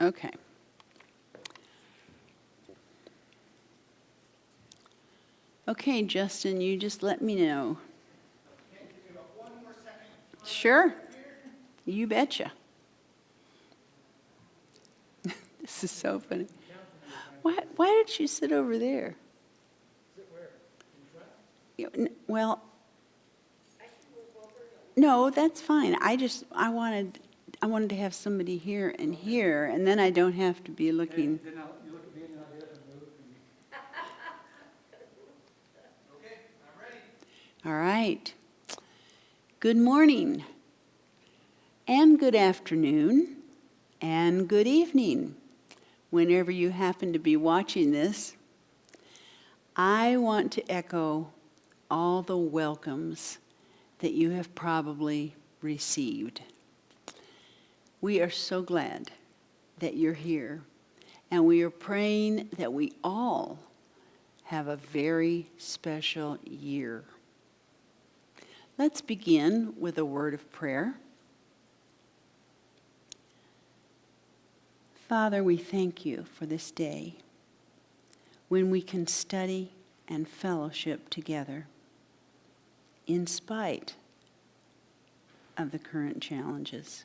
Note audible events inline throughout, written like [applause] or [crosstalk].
Okay. Okay, Justin, you just let me know. Sure. You betcha. [laughs] this is so funny. Why, why did you sit over there? Well, no, that's fine. I just, I wanted, I wanted to have somebody here and here, and then I don't have to be looking. Then I'll, you look at me and I'll get up and move. and- [laughs] All right. Good morning, and good afternoon, and good evening, whenever you happen to be watching this. I want to echo all the welcomes that you have probably received. We are so glad that you're here, and we are praying that we all have a very special year. Let's begin with a word of prayer. Father, we thank you for this day when we can study and fellowship together in spite of the current challenges.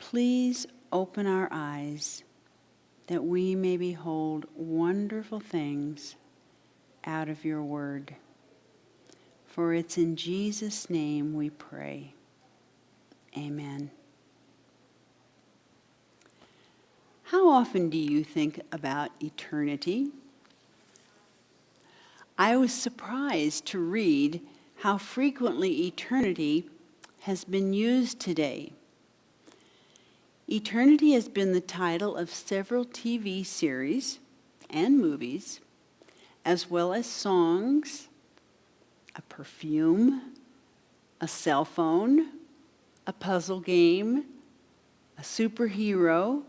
Please open our eyes that we may behold wonderful things out of your word. For it's in Jesus' name we pray. Amen. How often do you think about eternity? I was surprised to read how frequently eternity has been used today. Eternity has been the title of several TV series and movies, as well as songs, a perfume, a cell phone, a puzzle game, a superhero,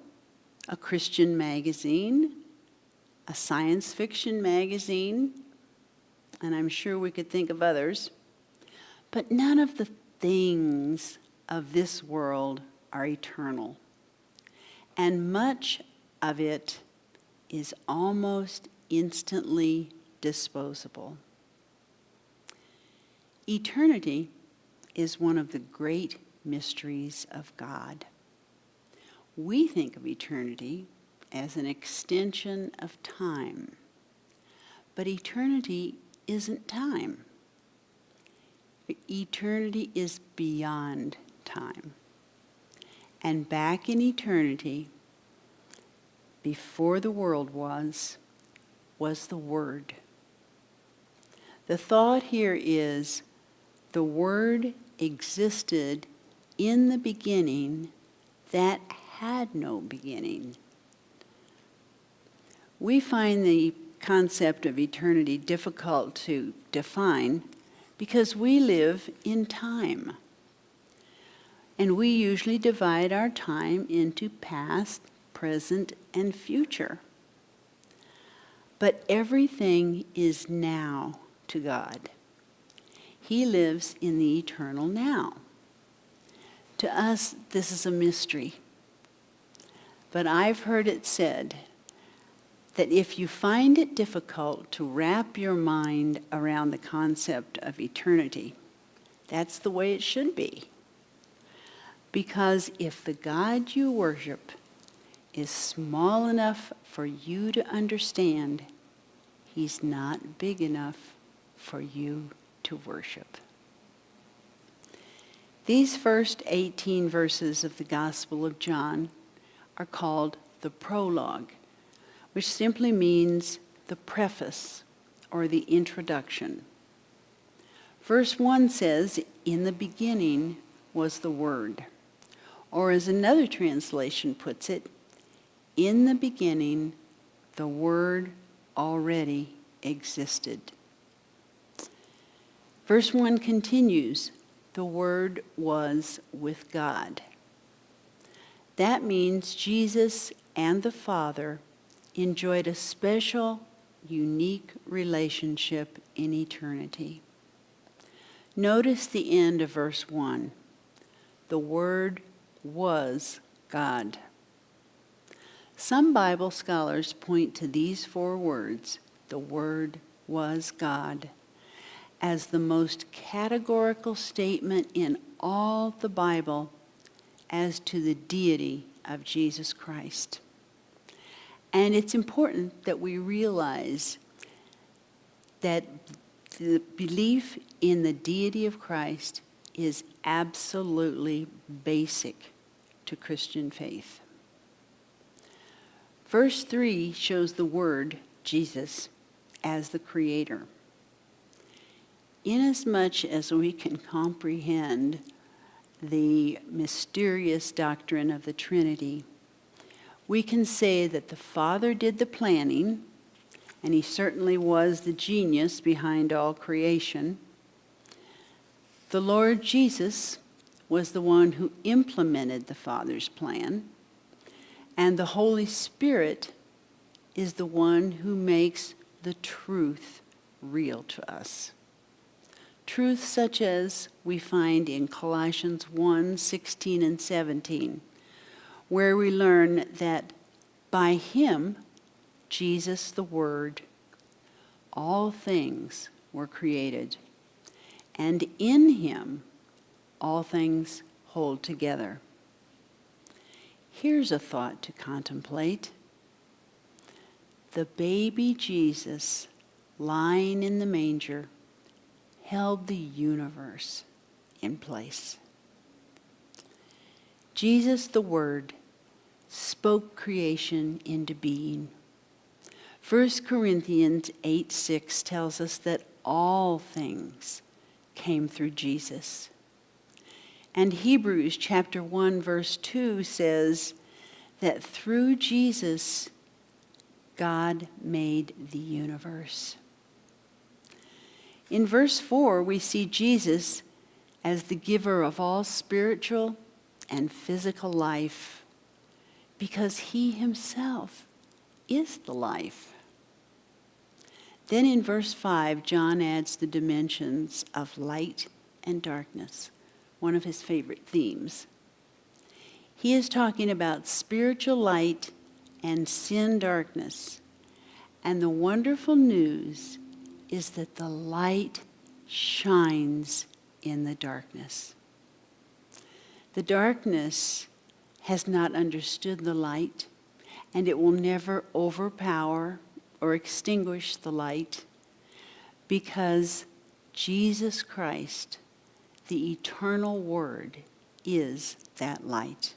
a Christian magazine, a science fiction magazine, and I'm sure we could think of others. But none of the things of this world are eternal. And much of it is almost instantly disposable. Eternity is one of the great mysteries of God. We think of eternity as an extension of time, but eternity isn't time. Eternity is beyond time. And back in eternity, before the world was, was the Word. The thought here is the Word existed in the beginning that had no beginning. We find the concept of eternity difficult to define because we live in time. And we usually divide our time into past, present, and future. But everything is now to God. He lives in the eternal now. To us, this is a mystery. But I've heard it said that if you find it difficult to wrap your mind around the concept of eternity, that's the way it should be. Because if the God you worship is small enough for you to understand, he's not big enough for you to worship. These first 18 verses of the Gospel of John are called the prologue, which simply means the preface or the introduction. Verse 1 says, In the beginning was the Word. Or as another translation puts it, in the beginning the Word already existed. Verse 1 continues, the Word was with God. That means Jesus and the Father enjoyed a special, unique relationship in eternity. Notice the end of verse 1. The Word was God. Some Bible scholars point to these four words, the Word was God, as the most categorical statement in all the Bible as to the deity of Jesus Christ. And it's important that we realize that the belief in the deity of Christ is absolutely basic to Christian faith. Verse 3 shows the word Jesus as the creator. Inasmuch as we can comprehend the mysterious doctrine of the Trinity, we can say that the Father did the planning, and he certainly was the genius behind all creation. The Lord Jesus was the one who implemented the Father's plan, and the Holy Spirit is the one who makes the truth real to us. Truth such as we find in Colossians 1 16 and 17, where we learn that by him, Jesus the Word, all things were created, and in him all things hold together. Here's a thought to contemplate. The baby Jesus lying in the manger held the universe in place. Jesus, the Word, spoke creation into being. 1 Corinthians 8 6 tells us that all things came through Jesus. And Hebrews chapter 1 verse 2 says that through Jesus God made the universe. In verse 4, we see Jesus as the giver of all spiritual and physical life because he himself is the life. Then in verse 5, John adds the dimensions of light and darkness, one of his favorite themes. He is talking about spiritual light and sin darkness. And the wonderful news is that the light shines in the darkness. The darkness has not understood the light, and it will never overpower or extinguish the light because Jesus Christ, the eternal Word, is that light.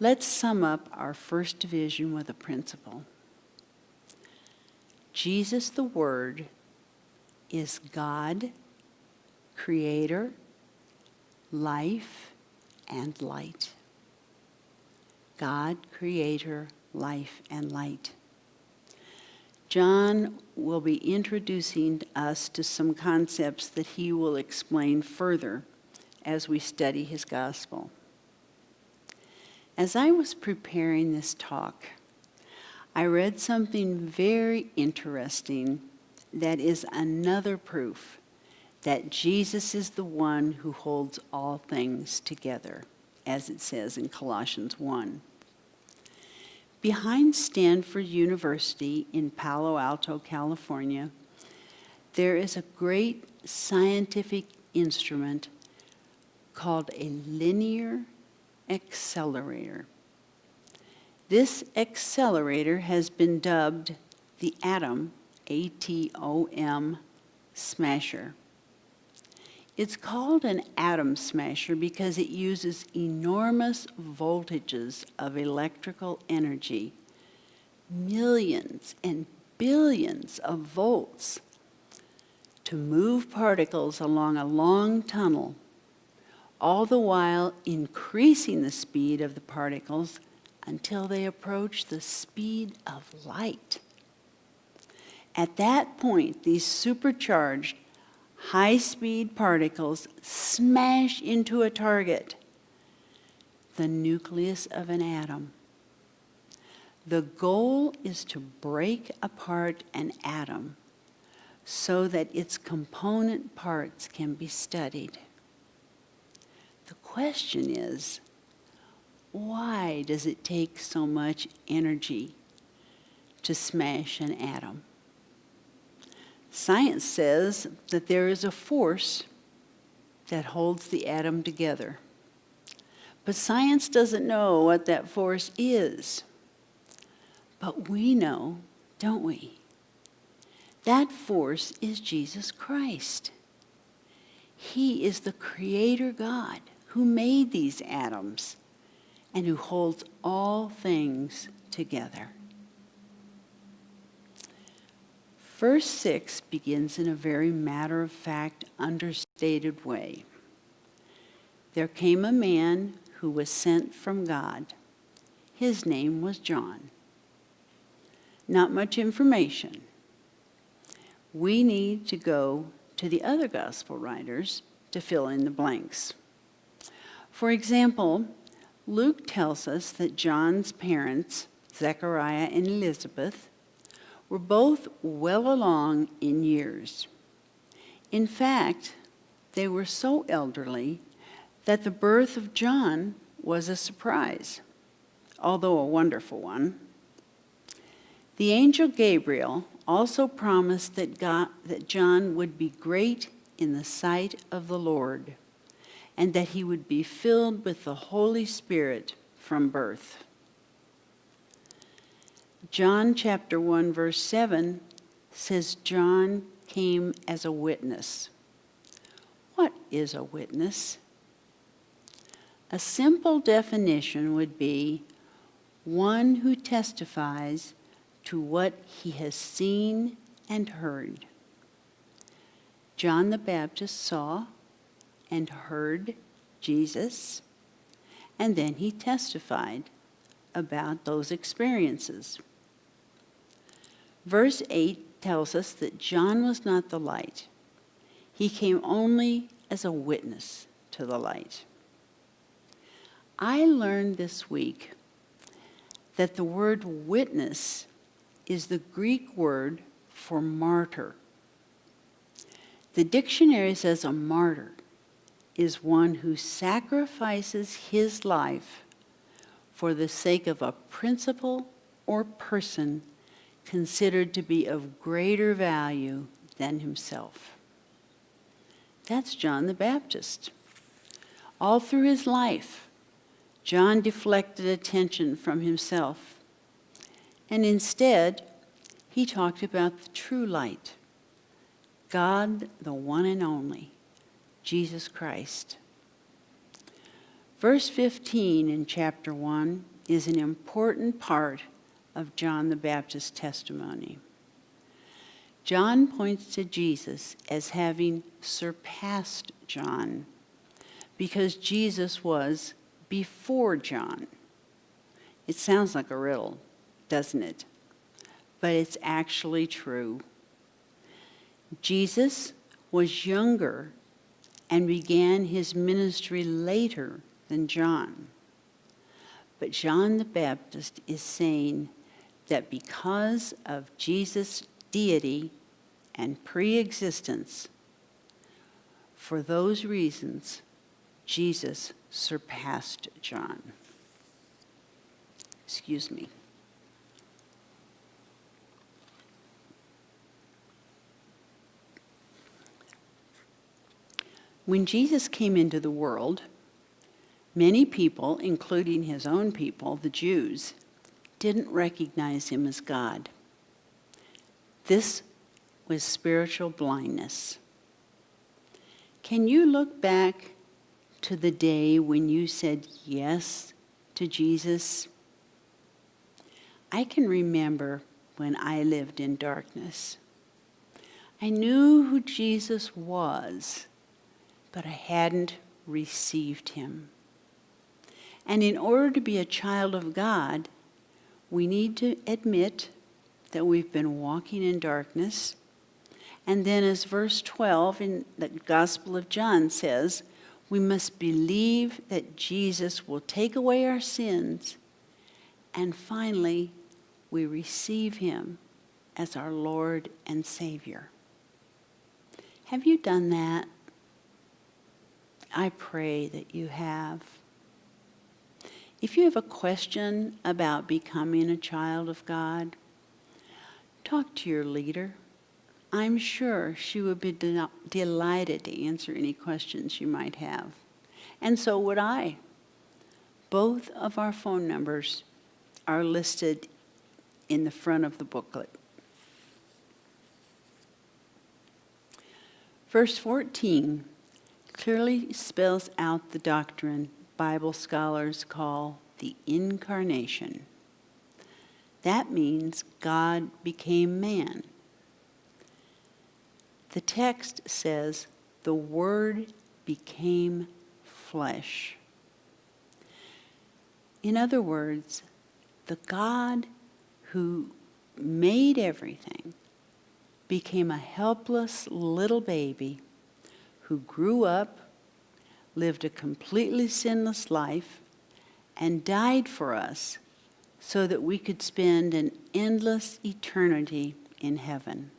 Let's sum up our first division with a principle. Jesus, the Word, is God, Creator, life, and light. God, Creator, life, and light. John will be introducing us to some concepts that he will explain further as we study his gospel. As I was preparing this talk, I read something very interesting that is another proof that Jesus is the one who holds all things together, as it says in Colossians 1. Behind Stanford University in Palo Alto, California, there is a great scientific instrument called a linear accelerator. This accelerator has been dubbed the Atom, A-T-O-M, smasher. It's called an atom smasher because it uses enormous voltages of electrical energy, millions and billions of volts, to move particles along a long tunnel, all the while increasing the speed of the particles until they approach the speed of light. At that point, these supercharged high-speed particles smash into a target, the nucleus of an atom. The goal is to break apart an atom so that its component parts can be studied. The question is, why does it take so much energy to smash an atom? Science says that there is a force that holds the atom together. But science doesn't know what that force is. But we know, don't we? That force is Jesus Christ. He is the creator God who made these atoms and who holds all things together. Verse 6 begins in a very matter of fact, understated way. There came a man who was sent from God. His name was John. Not much information. We need to go to the other gospel writers to fill in the blanks. For example, Luke tells us that John's parents, Zechariah and Elizabeth, were both well along in years. In fact, they were so elderly that the birth of John was a surprise, although a wonderful one. The angel Gabriel also promised that, God, that John would be great in the sight of the Lord and that he would be filled with the Holy Spirit from birth. John chapter 1 verse 7 says John came as a witness. What is a witness? A simple definition would be one who testifies to what he has seen and heard. John the Baptist saw and heard Jesus, and then he testified about those experiences. Verse 8 tells us that John was not the light. He came only as a witness to the light. I learned this week that the word witness is the Greek word for martyr. The dictionary says a martyr is one who sacrifices his life for the sake of a principle or person considered to be of greater value than himself. That's John the Baptist. All through his life, John deflected attention from himself, and instead, he talked about the true light, God, the one and only, Jesus Christ. Verse 15 in chapter 1 is an important part of John the Baptist's testimony. John points to Jesus as having surpassed John because Jesus was before John. It sounds like a riddle, doesn't it? But it's actually true. Jesus was younger and began his ministry later than John. But John the Baptist is saying that because of Jesus' deity and pre-existence, for those reasons, Jesus surpassed John. Excuse me. When Jesus came into the world, many people, including his own people, the Jews, didn't recognize him as God. This was spiritual blindness. Can you look back to the day when you said yes to Jesus? I can remember when I lived in darkness. I knew who Jesus was, but I hadn't received him. And in order to be a child of God, we need to admit that we've been walking in darkness. And then, as verse 12 in the Gospel of John says, we must believe that Jesus will take away our sins. And finally, we receive him as our Lord and Savior. Have you done that? I pray that you have. If you have a question about becoming a child of God, talk to your leader. I'm sure she would be de- delighted to answer any questions you might have. And so would I. Both of our phone numbers are listed in the front of the booklet. Verse 14 clearly spells out the doctrine Bible scholars call the incarnation. That means God became man. The text says, the Word became flesh. In other words, the God who made everything became a helpless little baby who grew up, lived a completely sinless life, and died for us so that we could spend an endless eternity in heaven.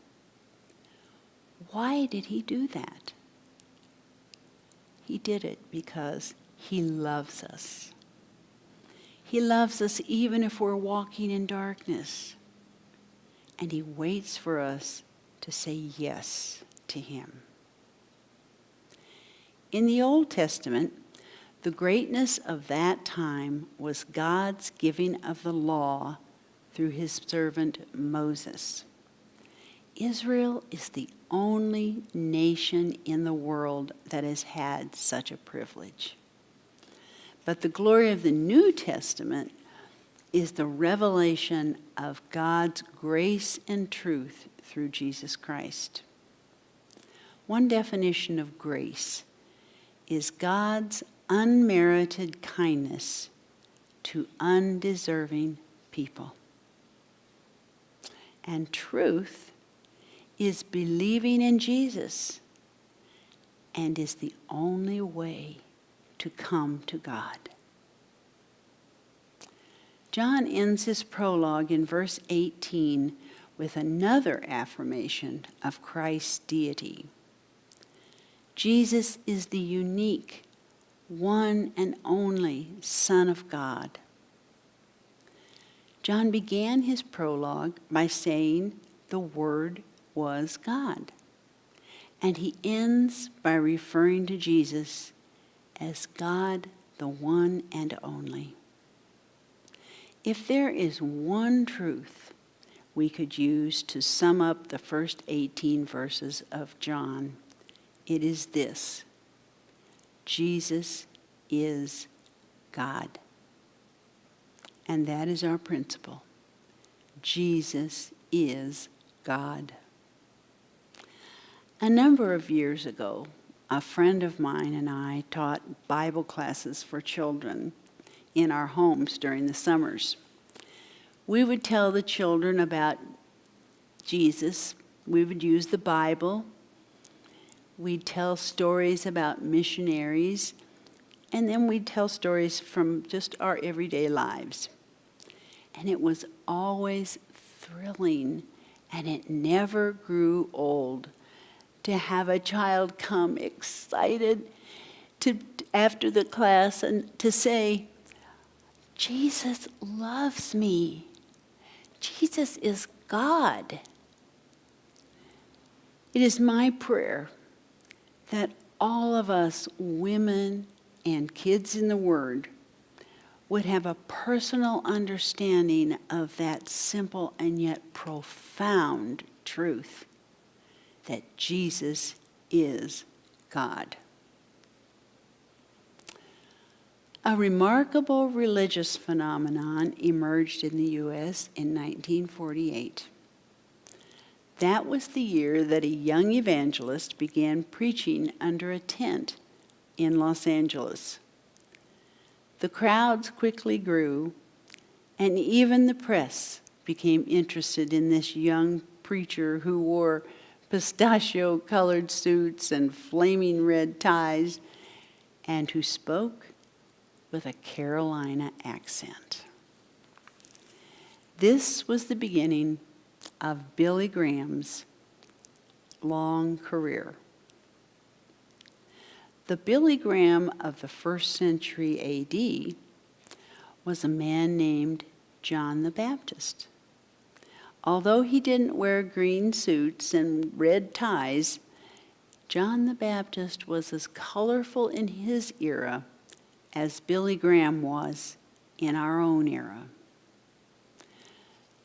Why did he do that? He did it because he loves us. He loves us even if we're walking in darkness. And he waits for us to say yes to him. In the Old Testament, the greatness of that time was God's giving of the law through his servant Moses. Israel is the only nation in the world that has had such a privilege. But the glory of the New Testament is the revelation of God's grace and truth through Jesus Christ. One definition of grace is God's unmerited kindness to undeserving people. And truth is believing in Jesus and is the only way to come to God. John ends his prologue in verse 18 with another affirmation of Christ's deity. Jesus is the unique, one and only Son of God. John began his prologue by saying the Word was God. And he ends by referring to Jesus as God, the one and only. If there is one truth we could use to sum up the first 18 verses of John, it is this Jesus is God. And that is our principle. Jesus is God. A number of years ago, a friend of mine and I taught Bible classes for children in our homes during the summers. We would tell the children about Jesus. We would use the Bible. We'd tell stories about missionaries. And then we'd tell stories from just our everyday lives. And it was always thrilling, and it never grew old to have a child come excited to after the class and to say, Jesus loves me. Jesus is God. It is my prayer that all of us, women and kids in the Word, would have a personal understanding of that simple and yet profound truth that Jesus is God. A remarkable religious phenomenon emerged in the U.S. in 1948. That was the year that a young evangelist began preaching under a tent in Los Angeles. The crowds quickly grew, and even the press became interested in this young preacher who wore pistachio colored suits and flaming red ties, and who spoke with a Carolina accent. This was the beginning of Billy Graham's long career. The Billy Graham of the first century AD was a man named John the Baptist. Although he didn't wear green suits and red ties, John the Baptist was as colorful in his era as Billy Graham was in our own era.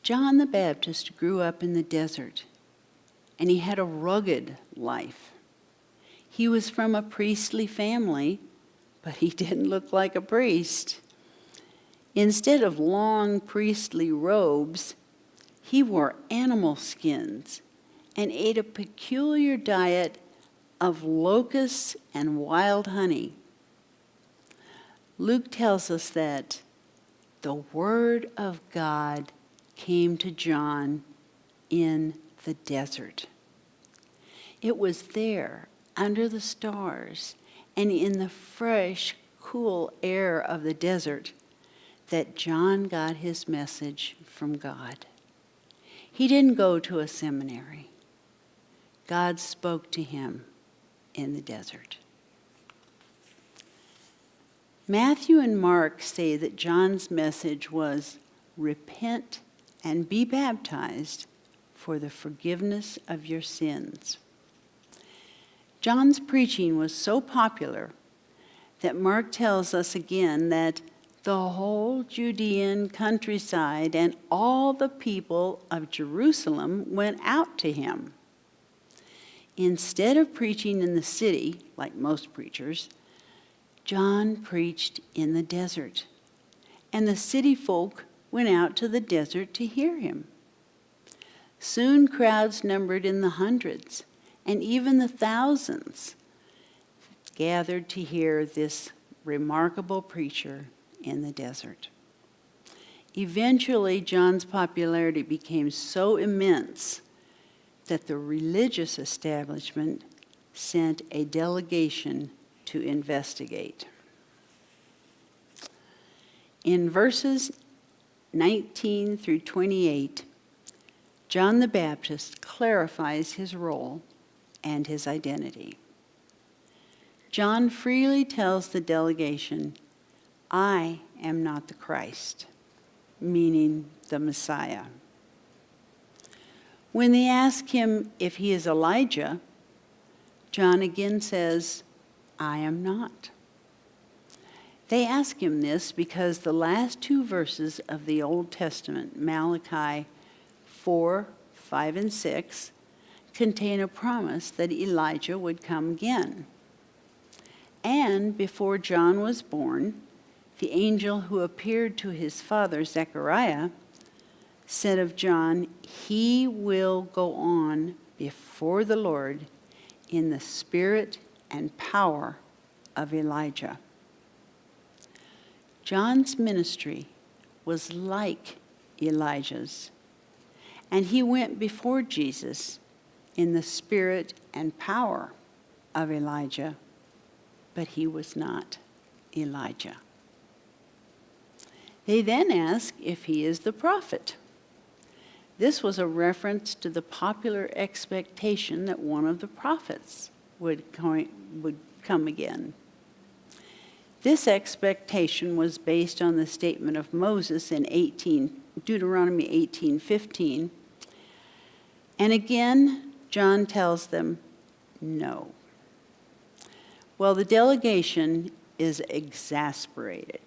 John the Baptist grew up in the desert, and he had a rugged life. He was from a priestly family, but he [laughs] didn't look like a priest. Instead of long priestly robes, he wore animal skins and ate a peculiar diet of locusts and wild honey. Luke tells us that the Word of God came to John in the desert. It was there, under the stars, and in the fresh, cool air of the desert, that John got his message from God. He didn't go to a seminary. God spoke to him in the desert. Matthew and Mark say that John's message was repent and be baptized for the forgiveness of your sins. John's preaching was so popular that Mark tells us again that the whole Judean countryside and all the people of Jerusalem went out to him. Instead of preaching in the city, like most preachers, John preached in the desert, and the city folk went out to the desert to hear him. Soon crowds numbered in the hundreds and even the thousands gathered to hear this remarkable preacher in the desert. Eventually, John's popularity became so immense that the religious establishment sent a delegation to investigate. In verses 19 through 28, John the Baptist clarifies his role and his identity. John freely tells the delegation, I am not the Christ, meaning the Messiah. When they ask him if he is Elijah, John again says, I am not. They ask him this because the last two verses of the Old Testament, Malachi 4, 5, and 6, contain a promise that Elijah would come again. And before John was born, the angel who appeared to his father, Zechariah, said of John, He will go on before the Lord in the spirit and power of Elijah. John's ministry was like Elijah's, and he went before Jesus in the spirit and power of Elijah, but he was not Elijah. They then ask if he is the prophet. This was a reference to the popular expectation that one of the prophets would, would come again. This expectation was based on the statement of Moses in 18, Deuteronomy 18:15. And again, John tells them, no. Well, the delegation is exasperated.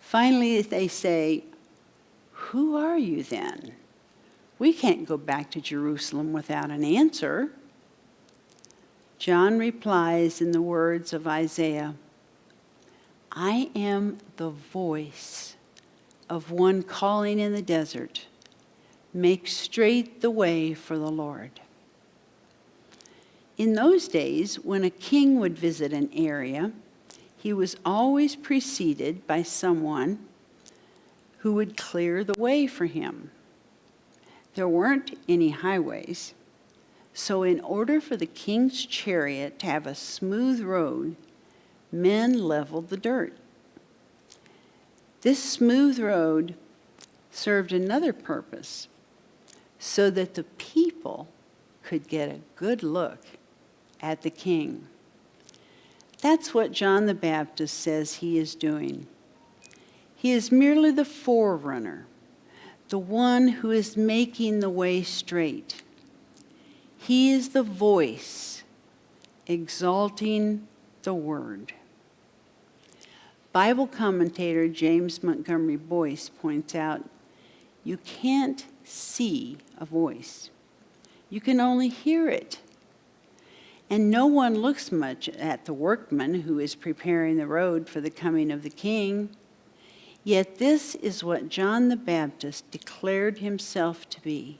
Finally, they say, Who are you then? We can't go back to Jerusalem without an answer. John replies in the words of Isaiah I am the voice of one calling in the desert, make straight the way for the Lord. In those days, when a king would visit an area, he was always preceded by someone who would clear the way for him. There weren't any highways, so in order for the king's chariot to have a smooth road, men leveled the dirt. This smooth road served another purpose so that the people could get a good look at the king. That's what John the Baptist says he is doing. He is merely the forerunner, the one who is making the way straight. He is the voice exalting the word. Bible commentator James Montgomery Boice points out you can't see a voice, you can only hear it. And no one looks much at the workman who is preparing the road for the coming of the king. Yet this is what John the Baptist declared himself to be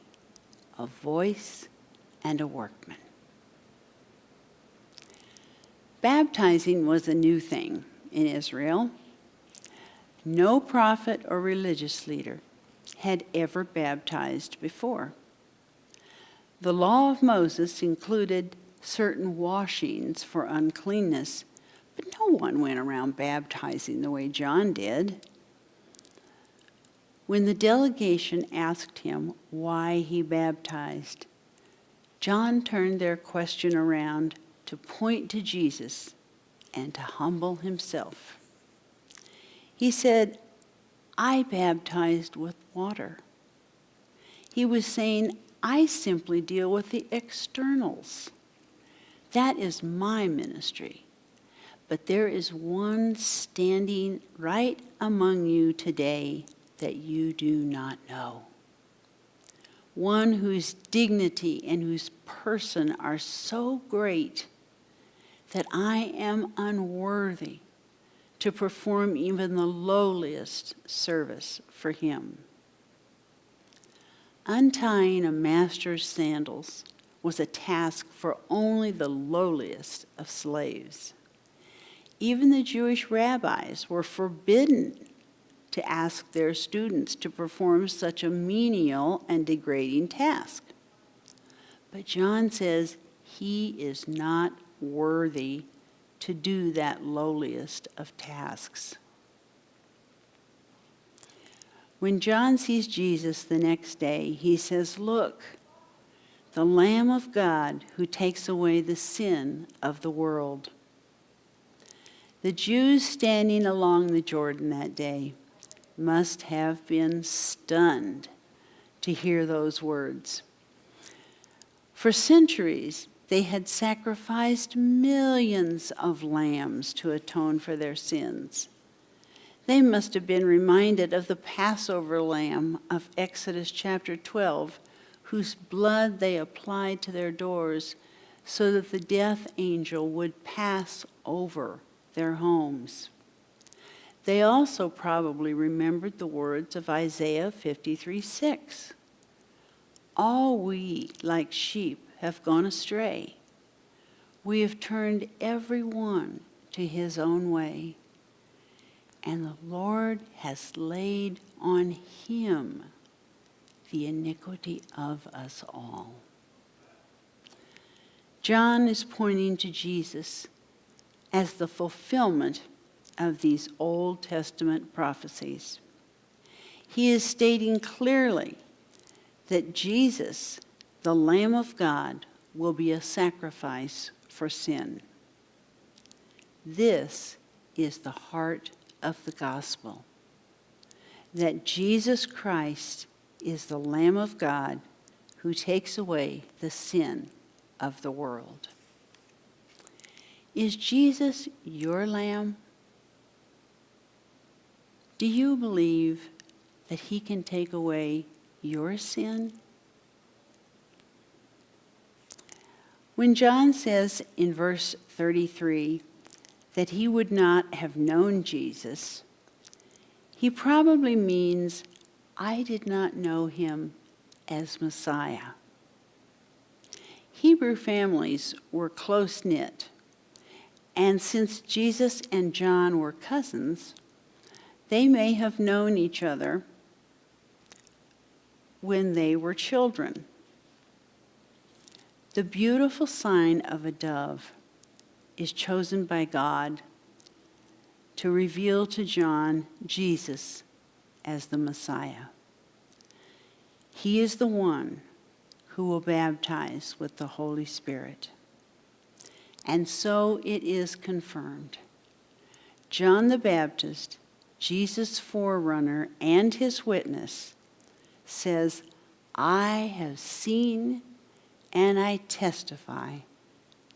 a voice and a workman. Baptizing was a new thing in Israel. No prophet or religious leader had ever baptized before. The law of Moses included certain washings for uncleanness, but no one went around baptizing the way John did. When the delegation asked him why he baptized, John turned their question around to point to Jesus and to humble himself. He said, I baptized with water. He was saying, I simply deal with the externals. That is my ministry. But there is one standing right among you today that you do not know. One whose dignity and whose person are so great that I am unworthy to perform even the lowliest service for him. Untying a master's sandals was a task for only the lowliest of slaves. Even the Jewish rabbis were forbidden to ask their students to perform such a menial and degrading task. But John says he is not worthy to do that lowliest of tasks. When John sees Jesus the next day, he says, Look, the Lamb of God who takes away the sin of the world. The Jews standing along the Jordan that day must have been stunned to hear those words. For centuries, they had sacrificed millions of lambs to atone for their sins. They must have been reminded of the Passover lamb of Exodus chapter 12, whose blood they applied to their doors so that the death angel would pass over their homes. They also probably remembered the words of Isaiah 53 6. All we, like sheep, have gone astray. We have turned every one to his own way, and the Lord has laid on him the iniquity of us all. John is pointing to Jesus as the fulfillment of these Old Testament prophecies. He is stating clearly that Jesus, the Lamb of God, will be a sacrifice for sin. This is the heart of the gospel that Jesus Christ is the Lamb of God who takes away the sin of the world. Is Jesus your Lamb? Do you believe that he can take away your sin? When John says in verse 33 that he would not have known Jesus, he probably means, I did not know him as Messiah. Hebrew families were close knit, and since Jesus and John were cousins, they may have known each other when they were children. The beautiful sign of a dove is chosen by God to reveal to John Jesus as the Messiah. He is the one who will baptize with the Holy Spirit. And so it is confirmed. John the Baptist Jesus' forerunner and his witness, says, I have seen and I testify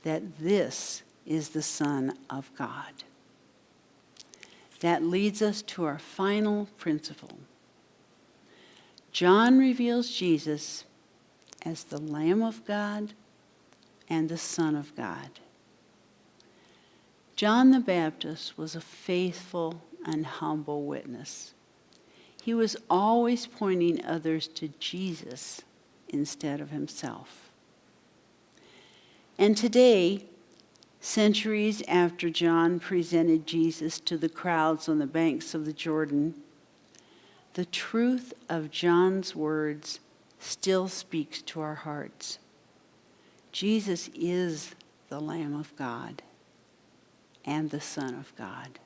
that this is the Son of God. That leads us to our final principle. John reveals Jesus as the Lamb of God and the Son of God. John the Baptist was a faithful and humble witness. He was always pointing others to Jesus instead of himself. And today, centuries after John presented Jesus to the crowds on the banks of the Jordan, the truth of John's words still speaks to our hearts. Jesus is the Lamb of God and the Son of God.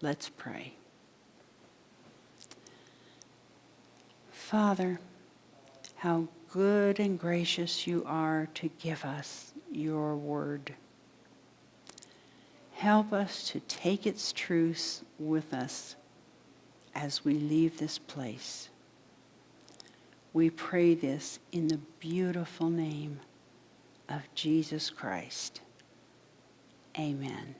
Let's pray. Father, how good and gracious you are to give us your word. Help us to take its truths with us as we leave this place. We pray this in the beautiful name of Jesus Christ. Amen.